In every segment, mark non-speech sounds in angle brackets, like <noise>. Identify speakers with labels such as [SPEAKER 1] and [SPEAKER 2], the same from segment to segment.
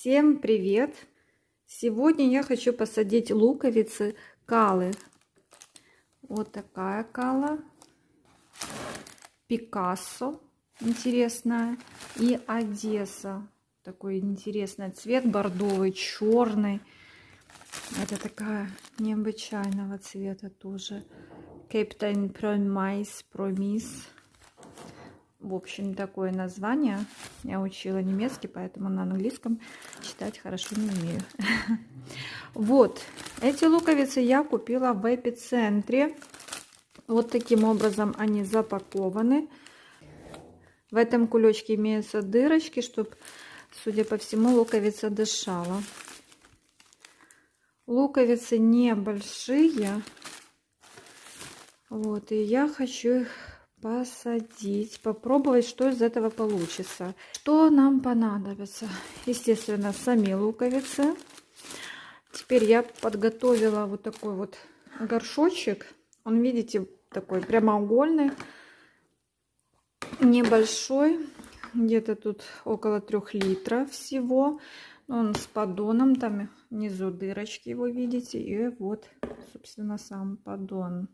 [SPEAKER 1] Всем привет! Сегодня я хочу посадить луковицы калы. Вот такая кала. Пикассо интересная. И Одесса. Такой интересный цвет, бордовый, черный. Это такая необычайного цвета тоже. Captain Promise, Promise. В общем, такое название. Я учила немецкий, поэтому на английском читать хорошо не умею. <laughs> Вот, эти луковицы я купила в эпицентре. Вот таким образом они запакованы. В этом кулечке имеются дырочки, чтобы, судя по всему, луковица дышала. Луковицы небольшие. Вот, и я хочу их посадить, попробовать, что из этого получится. Что нам понадобится? Естественно, сами луковицы. Теперь я подготовила вот такой вот горшочек. Он, видите, такой прямоугольный, небольшой. Где-то тут около трех литров всего. Он с поддоном, там внизу дырочки его видите. И вот, собственно, сам поддон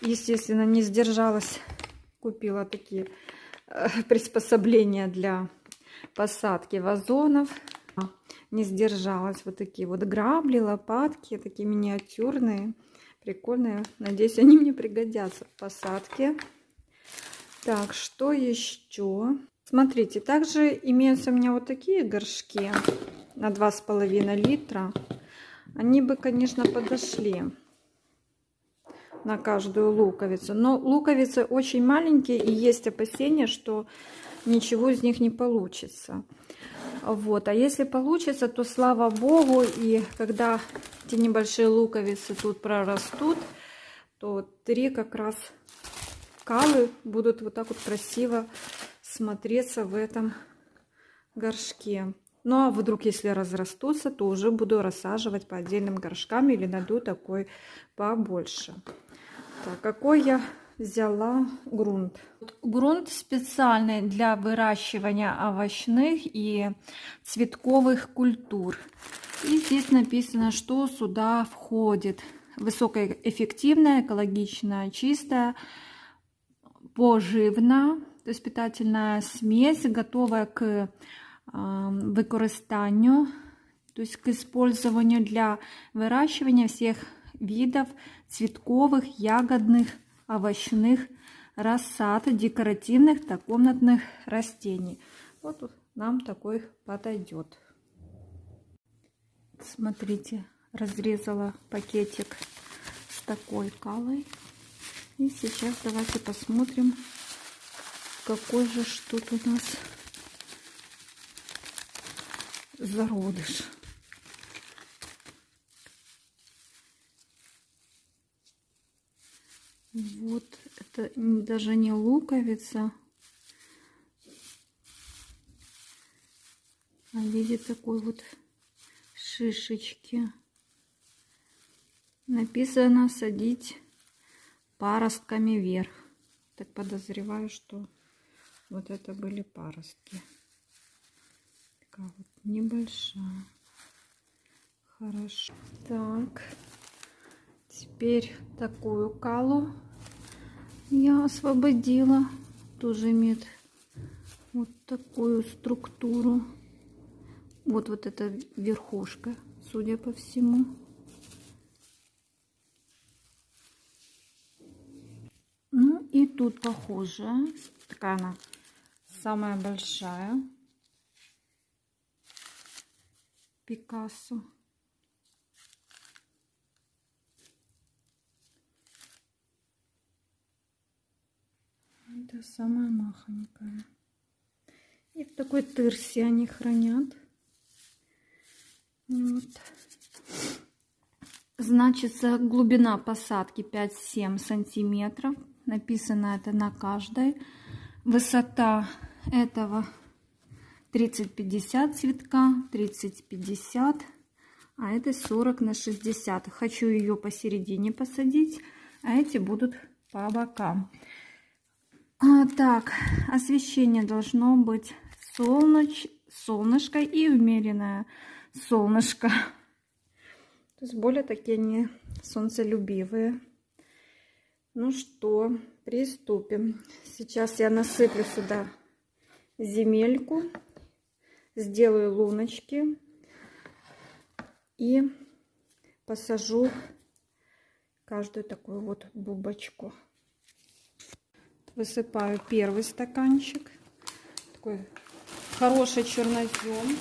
[SPEAKER 1] естественно, не сдержалась. Купила такие э, <laughs> приспособления для посадки вазонов. Не сдержалась. Вот такие вот грабли, лопатки, такие миниатюрные. Прикольные. Надеюсь, они мне пригодятся в посадке. Так, что еще? Смотрите, также имеются у меня вот такие горшки на 2,5 литра. Они бы, конечно, подошли на каждую луковицу. Но луковицы очень маленькие и есть опасения, что ничего из них не получится. Вот. А если получится, то слава богу. И когда эти небольшие луковицы тут прорастут, то три как раз калы будут вот так вот красиво смотреться в этом горшке. Ну а вдруг, если разрастутся, то уже буду рассаживать по отдельным горшкам или найду такой побольше. Так, какой я взяла грунт? Грунт специальный для выращивания овощных и цветковых культур. И здесь написано, что сюда входит высокоэффективная, экологичная, чистая, поживная, то есть питательная смесь, готовая к використанню, то есть к использованию для выращивания всех видов цветковых, ягодных, овощных рассад, декоративных, да, комнатных растений. Вот нам такой подойдет. Смотрите, разрезала пакетик с такой калой. И сейчас давайте посмотрим, какой же что тут у нас зародыш. Вот это даже не луковица, а виде такой вот шишечки. Написано садить паростками вверх. Так подозреваю, что вот это были паростки. Такая вот небольшая. Хорошо. Так. Теперь такую калу я освободила. Тоже имеет вот такую структуру. Вот вот эта верхушка, судя по всему. Ну и тут похожая. Такая она самая большая. Пикассо. Это самая махонькая. И в такой тырсе они хранят. Вот. Значится глубина посадки 5-7 сантиметров. Написано это на каждой. Высота этого 30-50 цветка, 30-50, а это 40 на 60. Хочу ее посередине посадить, а эти будут по бокам. А, так, освещение должно быть солнеч, солнышко и умеренное солнышко. То есть более такие они солнцелюбивые. Ну что, приступим. Сейчас я насыплю сюда земельку, сделаю луночки и посажу каждую такую вот бубочку. Высыпаю первый стаканчик. Такой хороший чернозем.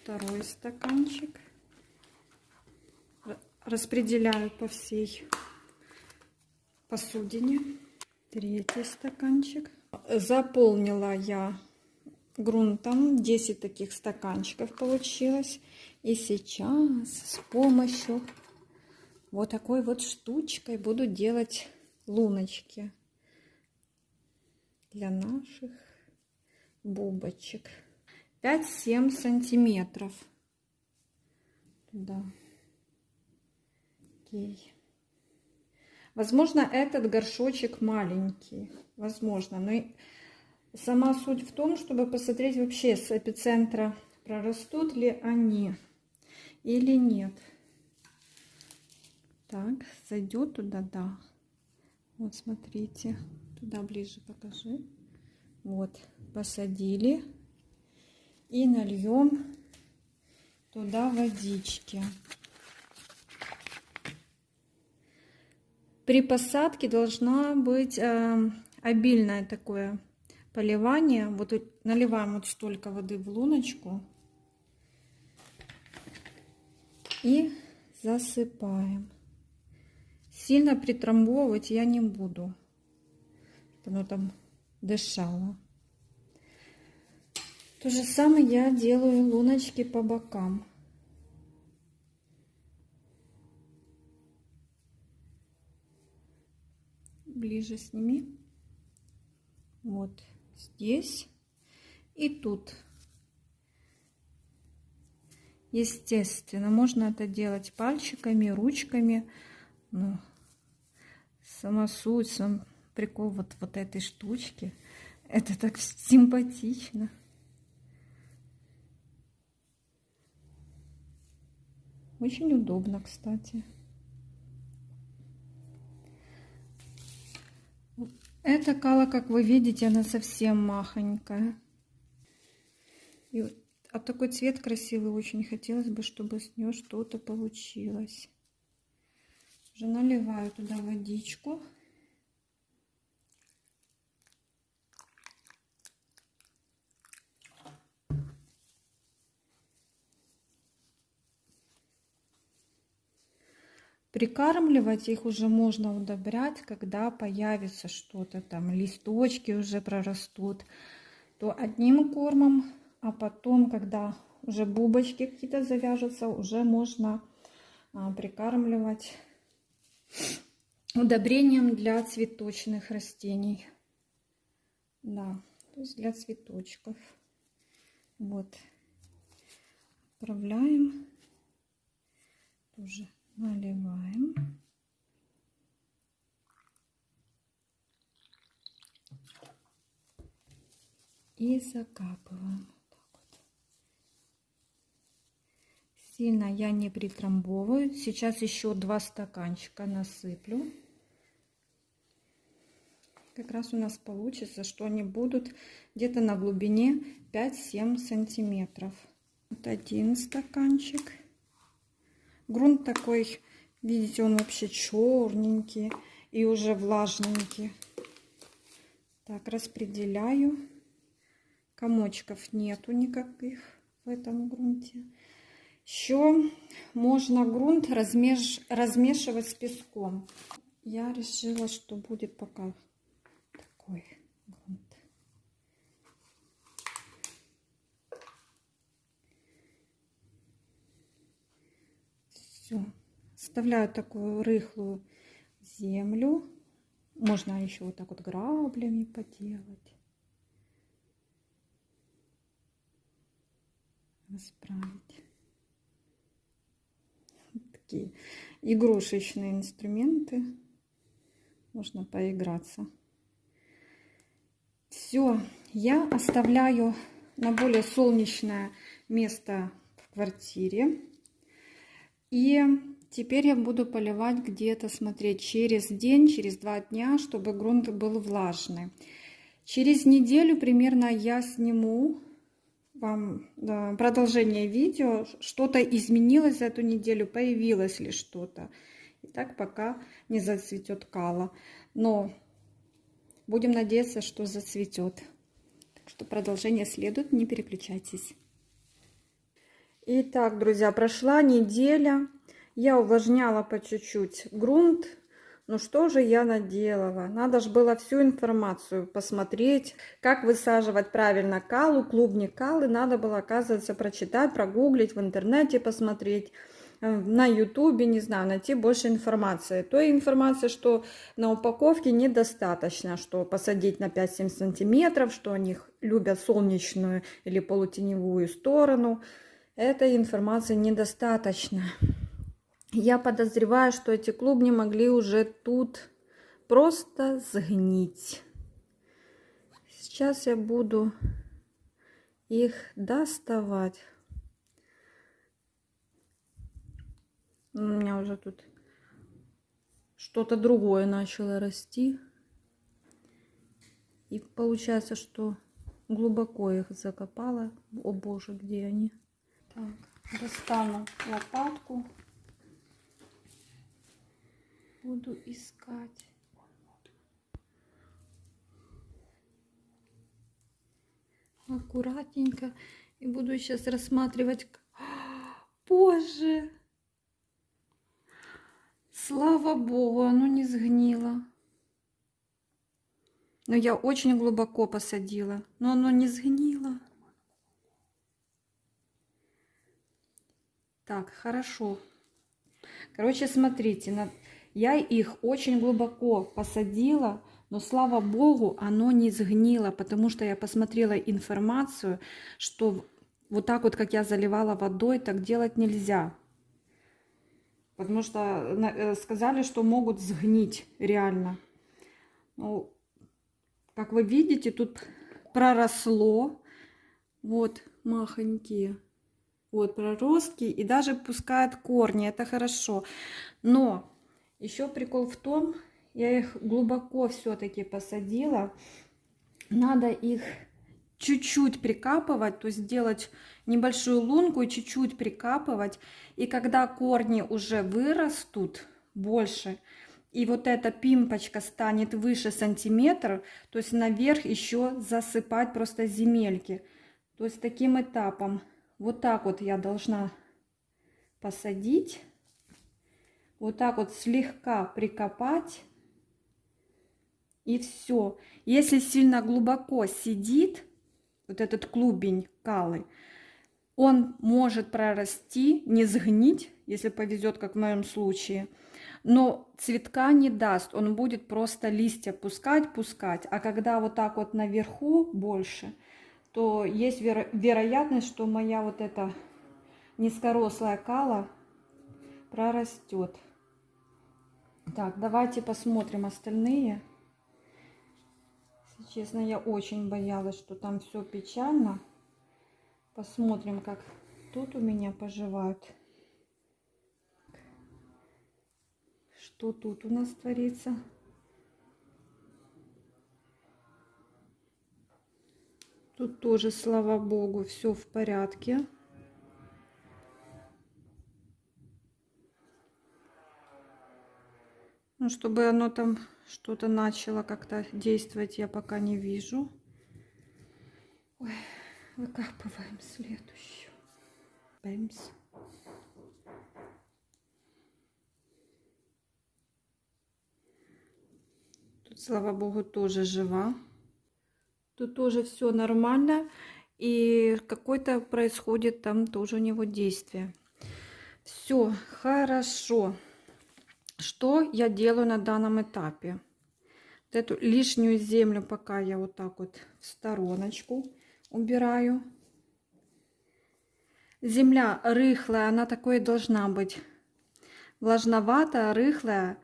[SPEAKER 1] Второй стаканчик. Распределяю по всей посудине. Третий стаканчик. Заполнила я грунтом. 10 таких стаканчиков получилось. И сейчас с помощью вот такой вот штучкой буду делать луночки для наших бубочек. 5-7 сантиметров. Да. Окей. Возможно, этот горшочек маленький. Возможно. Но сама суть в том, чтобы посмотреть вообще с эпицентра, прорастут ли они или нет. Так, зайдет туда, да. Вот, смотрите, туда ближе покажи. Вот, посадили. И нальем туда водички. При посадке должна быть э, обильное такое поливание. Вот наливаем вот столько воды в луночку. И засыпаем. Сильно притрамбовывать я не буду. Оно там дышало. То же самое я делаю луночки по бокам. Ближе сними. Вот здесь и тут. Естественно, можно это делать пальчиками, ручками. Но сама суть, сам прикол вот, вот этой штучки. Это так симпатично. Очень удобно, кстати. Эта кала, как вы видите, она совсем махонькая. И а такой цвет красивый очень хотелось бы, чтобы с нее что-то получилось. Уже наливаю туда водичку. Прикармливать их уже можно удобрять, когда появится что-то там, листочки уже прорастут, то одним кормом, а потом, когда уже бубочки какие-то завяжутся, уже можно а, прикармливать удобрением для цветочных растений. Да, то есть для цветочков. Вот. Отправляем. Тоже наливаем. И закапываем. Сильно я не притрамбовываю. Сейчас еще два стаканчика насыплю. Как раз у нас получится, что они будут где-то на глубине 5-7 сантиметров. Вот один стаканчик. Грунт такой, видите, он вообще черненький и уже влажненький. Так, распределяю. Комочков нету никаких в этом грунте. Еще можно грунт размеш... размешивать с песком. Я решила, что будет пока такой грунт. Все. Оставляю такую рыхлую землю. Можно еще вот так вот граблями поделать. Расправить такие игрушечные инструменты. Можно поиграться. Все, я оставляю на более солнечное место в квартире. И теперь я буду поливать где-то, смотреть, через день, через два дня, чтобы грунт был влажный. Через неделю примерно я сниму вам да, продолжение видео. Что-то изменилось за эту неделю, появилось ли что-то. И так пока не зацветет кала. Но будем надеяться, что зацветет. Так что продолжение следует, не переключайтесь. Итак, друзья, прошла неделя. Я увлажняла по чуть-чуть грунт. Ну что же я наделала? Надо же было всю информацию посмотреть, как высаживать правильно калу, клубни калы. Надо было, оказывается, прочитать, прогуглить, в интернете посмотреть э, на ютубе, не знаю, найти больше информации. Той информации, что на упаковке недостаточно, что посадить на 5-7 сантиметров, что они любят солнечную или полутеневую сторону. Этой информации недостаточно. Я подозреваю, что эти клубни могли уже тут просто сгнить. Сейчас я буду их доставать. У меня уже тут что-то другое начало расти. И получается, что глубоко их закопала. О боже, где они? Так, достану лопатку буду искать. Аккуратненько. И буду сейчас рассматривать. <gasps> Боже! Слава Богу, оно не сгнило. Но я очень глубоко посадила, но оно не сгнило. Так, хорошо. Короче, смотрите, на я их очень глубоко посадила, но слава богу, оно не сгнило, потому что я посмотрела информацию, что вот так вот, как я заливала водой, так делать нельзя. Потому что э, сказали, что могут сгнить реально. Ну, как вы видите, тут проросло. Вот махонькие. Вот проростки. И даже пускают корни. Это хорошо. Но еще прикол в том, я их глубоко все-таки посадила. Надо их чуть-чуть прикапывать, то есть делать небольшую лунку и чуть-чуть прикапывать. И когда корни уже вырастут больше, и вот эта пимпочка станет выше сантиметра, то есть наверх еще засыпать просто земельки. То есть таким этапом. Вот так вот я должна посадить вот так вот слегка прикопать. И все. Если сильно глубоко сидит вот этот клубень калы, он может прорасти, не сгнить, если повезет, как в моем случае. Но цветка не даст, он будет просто листья пускать, пускать. А когда вот так вот наверху больше, то есть веро вероятность, что моя вот эта низкорослая кала прорастет. Так, давайте посмотрим остальные. Если честно, я очень боялась, что там все печально. Посмотрим, как тут у меня поживают. Что тут у нас творится? Тут тоже, слава богу, все в порядке. Ну, чтобы оно там что-то начало как-то действовать, я пока не вижу. Ой, выкапываем следующую. Бэмс. Тут, слава богу, тоже жива. Тут тоже все нормально. И какое-то происходит там тоже у него действие. Все хорошо. Что я делаю на данном этапе? Вот эту лишнюю землю пока я вот так вот в стороночку убираю. Земля рыхлая, она такой должна быть. Влажноватая, рыхлая.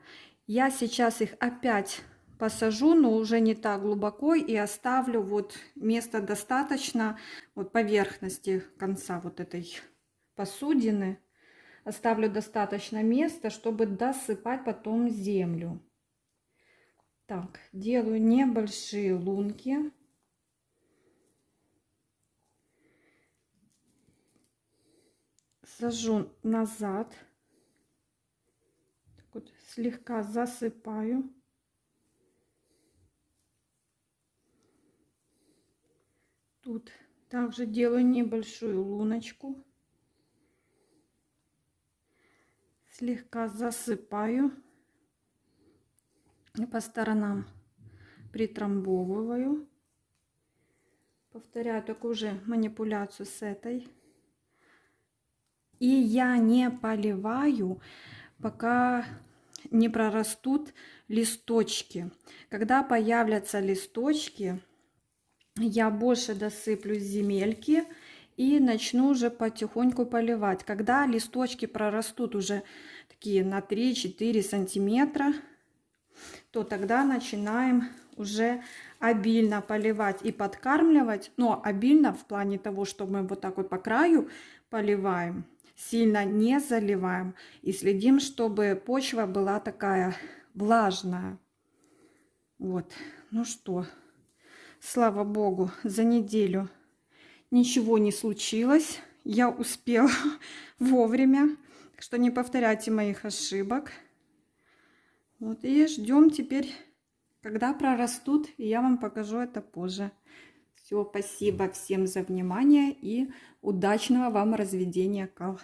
[SPEAKER 1] Я сейчас их опять посажу, но уже не так глубоко и оставлю вот место достаточно, вот поверхности конца вот этой посудины. Оставлю достаточно места, чтобы досыпать потом землю. Так, делаю небольшие лунки. Сажу назад. Так вот, слегка засыпаю. Тут также делаю небольшую луночку. Слегка засыпаю. И по сторонам притрамбовываю. Повторяю такую же манипуляцию с этой. И я не поливаю, пока не прорастут листочки. Когда появятся листочки, я больше досыплю земельки и начну уже потихоньку поливать. Когда листочки прорастут уже такие на 3-4 сантиметра, то тогда начинаем уже обильно поливать и подкармливать, но обильно в плане того, что мы вот так вот по краю поливаем, сильно не заливаем и следим, чтобы почва была такая влажная. Вот, ну что, слава богу, за неделю ничего не случилось. Я успела <laughs> вовремя, так что не повторяйте моих ошибок. Вот и ждем теперь, когда прорастут, и я вам покажу это позже. Все, спасибо всем за внимание и удачного вам разведения кал.